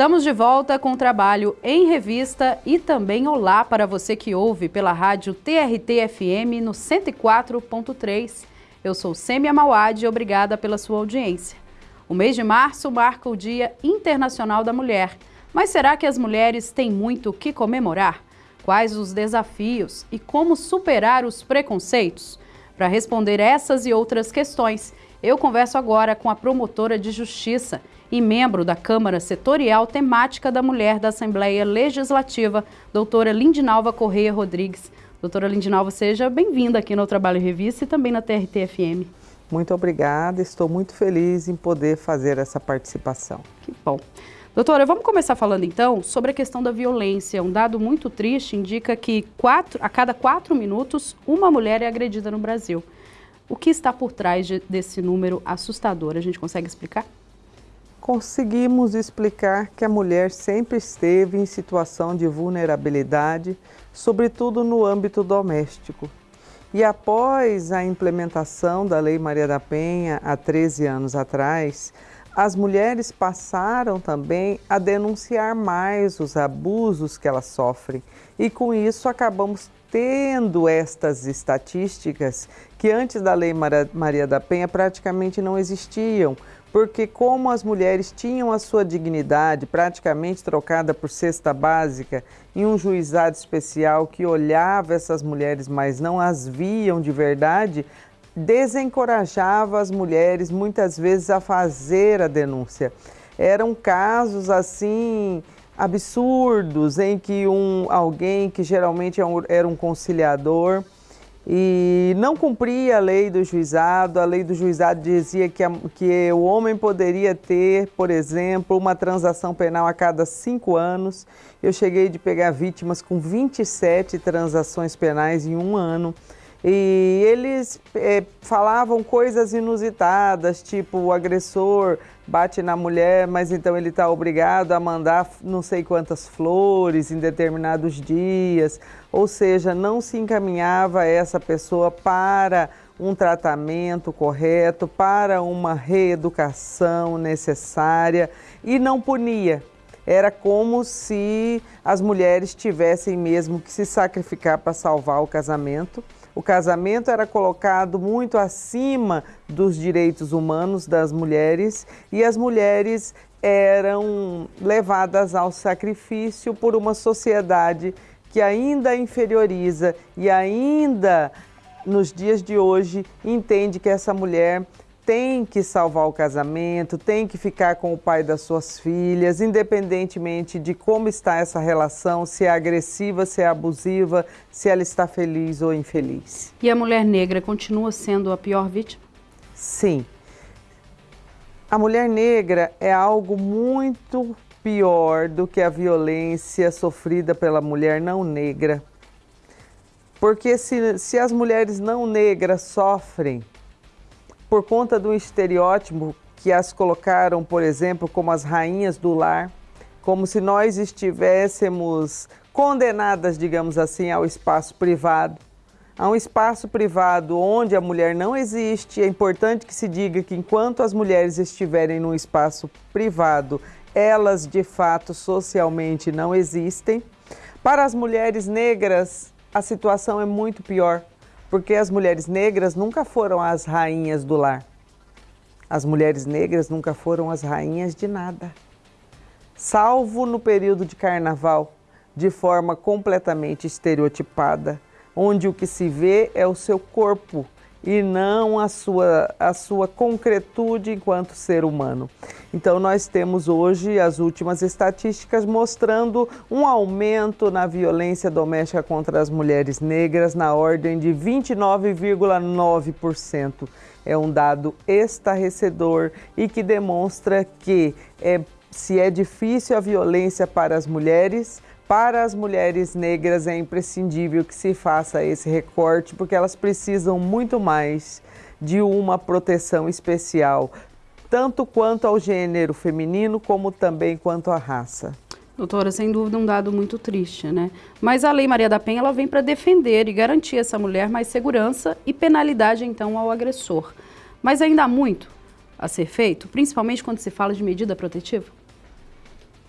Estamos de volta com o trabalho em revista e também olá para você que ouve pela rádio TRT-FM no 104.3. Eu sou Sêmia Mauad e obrigada pela sua audiência. O mês de março marca o Dia Internacional da Mulher. Mas será que as mulheres têm muito o que comemorar? Quais os desafios e como superar os preconceitos? Para responder essas e outras questões, eu converso agora com a promotora de justiça e membro da Câmara Setorial Temática da Mulher da Assembleia Legislativa, doutora Lindinalva Correia Rodrigues. Doutora Lindinalva, seja bem-vinda aqui no Trabalho Revista e também na TRT-FM. Muito obrigada, estou muito feliz em poder fazer essa participação. Que bom. Doutora, vamos começar falando então sobre a questão da violência. Um dado muito triste indica que quatro, a cada quatro minutos uma mulher é agredida no Brasil. O que está por trás de, desse número assustador? A gente consegue explicar? Conseguimos explicar que a mulher sempre esteve em situação de vulnerabilidade, sobretudo no âmbito doméstico. E após a implementação da Lei Maria da Penha, há 13 anos atrás, as mulheres passaram também a denunciar mais os abusos que elas sofrem. E com isso acabamos tendo estas estatísticas que antes da Lei Maria da Penha praticamente não existiam, porque como as mulheres tinham a sua dignidade praticamente trocada por cesta básica em um juizado especial que olhava essas mulheres, mas não as viam de verdade, desencorajava as mulheres muitas vezes a fazer a denúncia. Eram casos assim absurdos em que um alguém que geralmente é era um conciliador e não cumpria a lei do juizado. A lei do juizado dizia que, a, que o homem poderia ter, por exemplo, uma transação penal a cada cinco anos. Eu cheguei de pegar vítimas com 27 transações penais em um ano. E eles é, falavam coisas inusitadas, tipo o agressor bate na mulher, mas então ele está obrigado a mandar não sei quantas flores em determinados dias. Ou seja, não se encaminhava essa pessoa para um tratamento correto, para uma reeducação necessária e não punia. Era como se as mulheres tivessem mesmo que se sacrificar para salvar o casamento o casamento era colocado muito acima dos direitos humanos das mulheres e as mulheres eram levadas ao sacrifício por uma sociedade que ainda inferioriza e ainda nos dias de hoje entende que essa mulher tem que salvar o casamento, tem que ficar com o pai das suas filhas, independentemente de como está essa relação, se é agressiva, se é abusiva, se ela está feliz ou infeliz. E a mulher negra continua sendo a pior vítima? Sim. A mulher negra é algo muito pior do que a violência sofrida pela mulher não negra. Porque se, se as mulheres não negras sofrem por conta do estereótipo que as colocaram, por exemplo, como as rainhas do lar, como se nós estivéssemos condenadas, digamos assim, ao espaço privado. A um espaço privado onde a mulher não existe. É importante que se diga que enquanto as mulheres estiverem no espaço privado, elas de fato socialmente não existem. Para as mulheres negras, a situação é muito pior porque as mulheres negras nunca foram as rainhas do lar. As mulheres negras nunca foram as rainhas de nada. Salvo no período de carnaval, de forma completamente estereotipada, onde o que se vê é o seu corpo e não a sua, a sua concretude enquanto ser humano. Então, nós temos hoje as últimas estatísticas mostrando um aumento na violência doméstica contra as mulheres negras na ordem de 29,9%. É um dado estarrecedor e que demonstra que é, se é difícil a violência para as mulheres, para as mulheres negras é imprescindível que se faça esse recorte, porque elas precisam muito mais de uma proteção especial, tanto quanto ao gênero feminino, como também quanto à raça. Doutora, sem dúvida um dado muito triste, né? Mas a Lei Maria da Penha ela vem para defender e garantir essa mulher mais segurança e penalidade então ao agressor. Mas ainda há muito a ser feito, principalmente quando se fala de medida protetiva?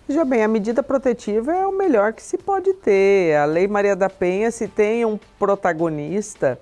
Veja bem, a medida protetiva é o melhor que se pode ter. A Lei Maria da Penha, se tem um protagonista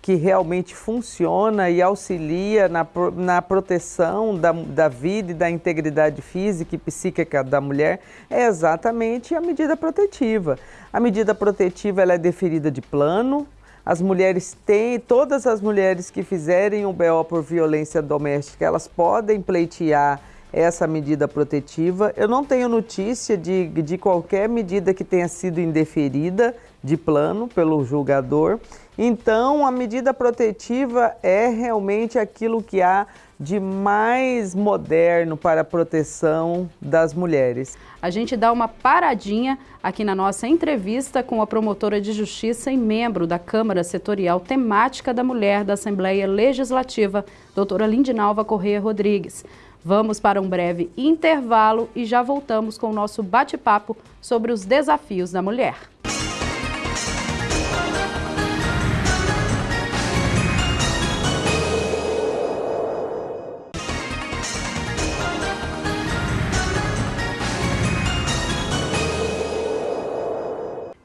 que realmente funciona e auxilia na, na proteção da, da vida e da integridade física e psíquica da mulher, é exatamente a medida protetiva. A medida protetiva ela é deferida de plano, as mulheres têm, todas as mulheres que fizerem o BO por violência doméstica, elas podem pleitear essa medida protetiva. Eu não tenho notícia de, de qualquer medida que tenha sido indeferida de plano pelo julgador. Então, a medida protetiva é realmente aquilo que há de mais moderno para a proteção das mulheres. A gente dá uma paradinha aqui na nossa entrevista com a promotora de justiça e membro da Câmara Setorial Temática da Mulher da Assembleia Legislativa, doutora Lindinalva Correia Rodrigues. Vamos para um breve intervalo e já voltamos com o nosso bate-papo sobre os desafios da mulher.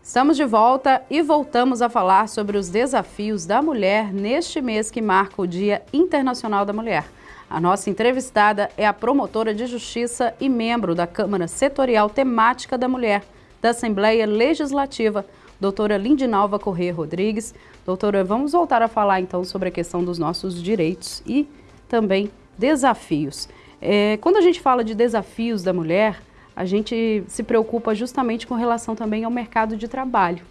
Estamos de volta e voltamos a falar sobre os desafios da mulher neste mês que marca o Dia Internacional da Mulher. A nossa entrevistada é a promotora de justiça e membro da Câmara Setorial Temática da Mulher da Assembleia Legislativa, doutora Lindinalva Corrêa Rodrigues. Doutora, vamos voltar a falar então sobre a questão dos nossos direitos e também desafios. É, quando a gente fala de desafios da mulher, a gente se preocupa justamente com relação também ao mercado de trabalho.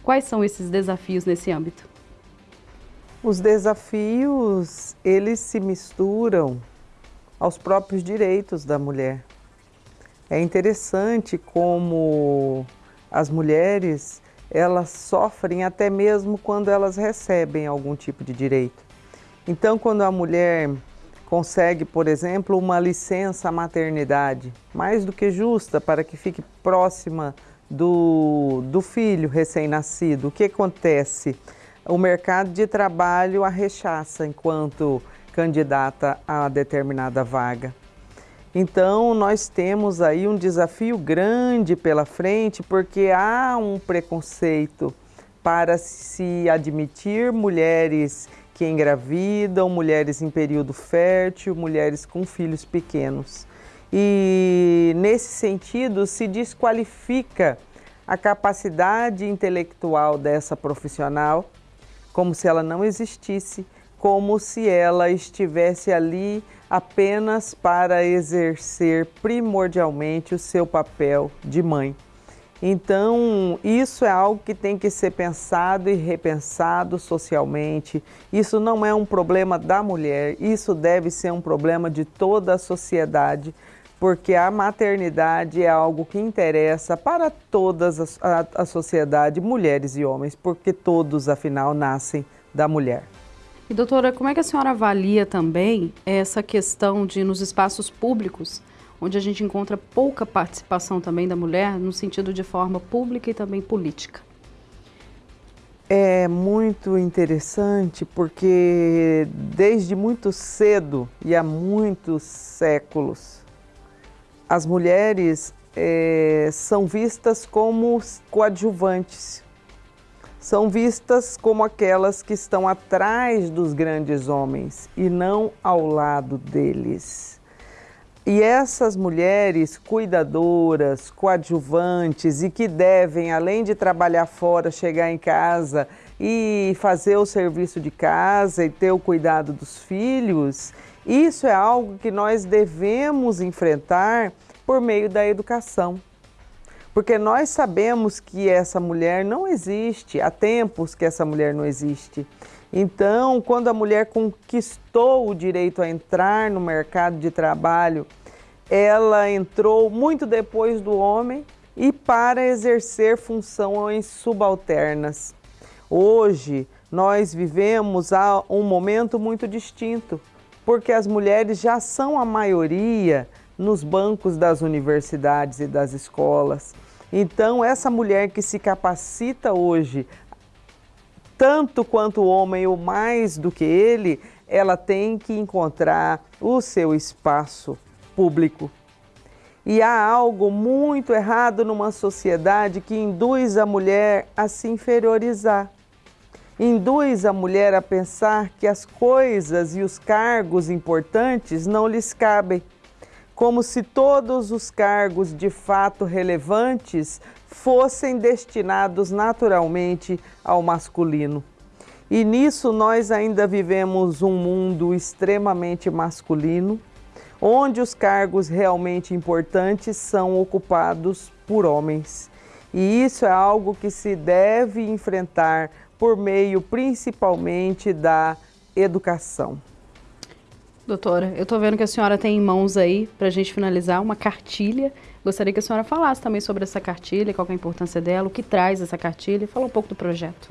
Quais são esses desafios nesse âmbito? Os desafios, eles se misturam aos próprios direitos da mulher. É interessante como as mulheres, elas sofrem até mesmo quando elas recebem algum tipo de direito. Então, quando a mulher consegue, por exemplo, uma licença maternidade, mais do que justa, para que fique próxima do, do filho recém-nascido, o que acontece? O mercado de trabalho a rechaça enquanto candidata a determinada vaga. Então, nós temos aí um desafio grande pela frente, porque há um preconceito para se admitir mulheres que engravidam, mulheres em período fértil, mulheres com filhos pequenos. E, nesse sentido, se desqualifica a capacidade intelectual dessa profissional como se ela não existisse, como se ela estivesse ali apenas para exercer primordialmente o seu papel de mãe. Então, isso é algo que tem que ser pensado e repensado socialmente. Isso não é um problema da mulher, isso deve ser um problema de toda a sociedade, porque a maternidade é algo que interessa para toda a, a, sociedade, mulheres e homens, porque todos, afinal, nascem da mulher. E doutora, como é que a senhora avalia também essa questão de nos espaços públicos, onde a gente encontra pouca participação também da mulher, no sentido de forma pública e também política? É muito interessante porque desde muito cedo e há muitos séculos, as mulheres é, são vistas como coadjuvantes, são vistas como aquelas que estão atrás dos grandes homens e não ao lado deles. E essas mulheres cuidadoras, coadjuvantes e que devem, além de trabalhar fora, chegar em casa e fazer o serviço de casa e ter o cuidado dos filhos, isso é algo que nós devemos enfrentar por meio da educação. Porque nós sabemos que essa mulher não existe, há tempos que essa mulher não existe. Então, quando a mulher conquistou o direito a entrar no mercado de trabalho, ela entrou muito depois do homem e para exercer funções subalternas. Hoje, nós vivemos um momento muito distinto porque as mulheres já são a maioria nos bancos das universidades e das escolas. Então, essa mulher que se capacita hoje, tanto quanto o homem ou mais do que ele, ela tem que encontrar o seu espaço público. E há algo muito errado numa sociedade que induz a mulher a se inferiorizar. Induz a mulher a pensar que as coisas e os cargos importantes não lhes cabem, como se todos os cargos de fato relevantes fossem destinados naturalmente ao masculino. E nisso nós ainda vivemos um mundo extremamente masculino, onde os cargos realmente importantes são ocupados por homens. E isso é algo que se deve enfrentar por meio principalmente da educação. Doutora, eu estou vendo que a senhora tem em mãos aí, para a gente finalizar, uma cartilha. Gostaria que a senhora falasse também sobre essa cartilha, qual é a importância dela, o que traz essa cartilha, fala um pouco do projeto.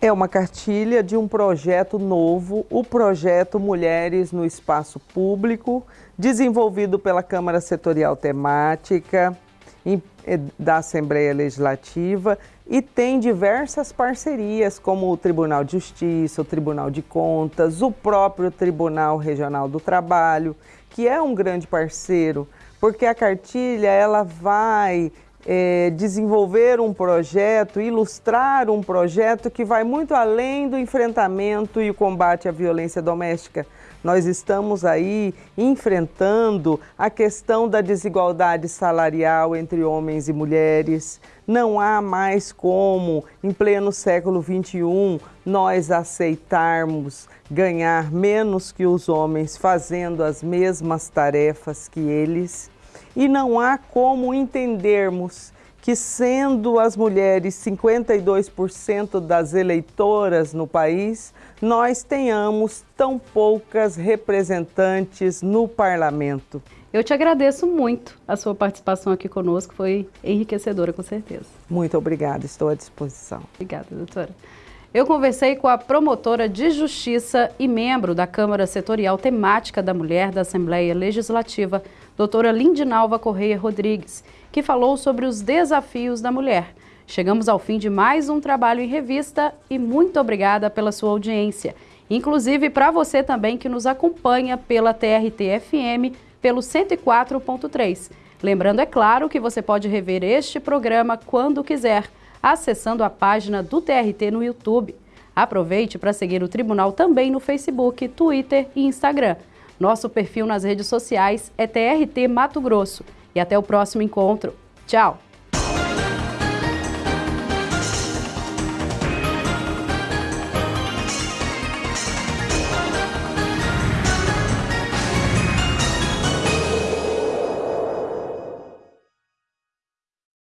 É uma cartilha de um projeto novo, o projeto Mulheres no Espaço Público, desenvolvido pela Câmara Setorial Temática eh, da Assembleia Legislativa e tem diversas parcerias, como o Tribunal de Justiça, o Tribunal de Contas, o próprio Tribunal Regional do Trabalho, que é um grande parceiro, porque a cartilha ela vai é, desenvolver um projeto, ilustrar um projeto que vai muito além do enfrentamento e o combate à violência doméstica. Nós estamos aí enfrentando a questão da desigualdade salarial entre homens e mulheres. Não há mais como, em pleno século XXI, nós aceitarmos ganhar menos que os homens fazendo as mesmas tarefas que eles e não há como entendermos que, sendo as mulheres 52% das eleitoras no país, nós tenhamos tão poucas representantes no parlamento. Eu te agradeço muito a sua participação aqui conosco, foi enriquecedora, com certeza. Muito obrigada, estou à disposição. Obrigada, doutora. Eu conversei com a promotora de justiça e membro da Câmara Setorial Temática da Mulher da Assembleia Legislativa, doutora Lindinalva Correia Rodrigues, que falou sobre os desafios da mulher. Chegamos ao fim de mais um trabalho em revista e muito obrigada pela sua audiência. Inclusive para você também que nos acompanha pela TRT-FM pelo 104.3. Lembrando, é claro, que você pode rever este programa quando quiser, acessando a página do TRT no YouTube. Aproveite para seguir o Tribunal também no Facebook, Twitter e Instagram. Nosso perfil nas redes sociais é TRT Mato Grosso. E até o próximo encontro. Tchau!